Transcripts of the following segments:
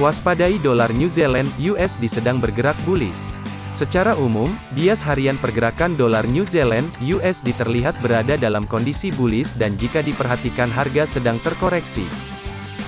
Waspadai dolar New Zealand USD sedang bergerak bullish. Secara umum, bias harian pergerakan dolar New Zealand USD terlihat berada dalam kondisi bullish dan jika diperhatikan harga sedang terkoreksi.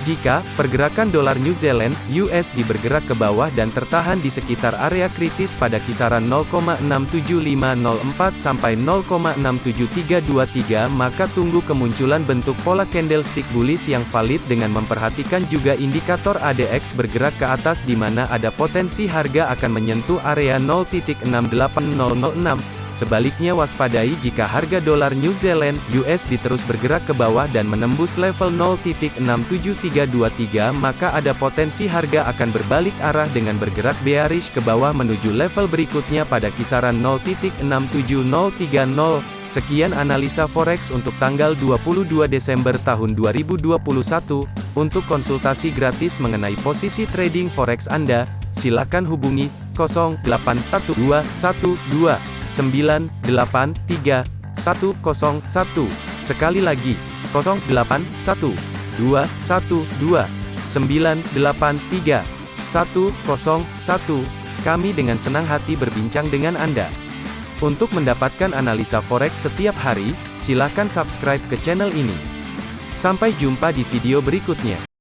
Jika pergerakan dolar New Zealand USD bergerak ke bawah dan tertahan di sekitar area kritis pada kisaran 0,67504 sampai 0,67323 maka tunggu kemunculan bentuk pola candlestick bullish yang valid dengan memperhatikan juga indikator ADX bergerak ke atas di mana ada potensi harga akan menyentuh area 0.68006 Sebaliknya waspadai jika harga dolar New Zealand USD terus bergerak ke bawah dan menembus level 0.67323 maka ada potensi harga akan berbalik arah dengan bergerak bearish ke bawah menuju level berikutnya pada kisaran 0.67030. Sekian analisa forex untuk tanggal 22 Desember tahun 2021. Untuk konsultasi gratis mengenai posisi trading forex Anda, silakan hubungi 081212 983 101. Sekali lagi, 081 212 983 101. Kami dengan senang hati berbincang dengan Anda. Untuk mendapatkan analisa forex setiap hari, silakan subscribe ke channel ini. Sampai jumpa di video berikutnya.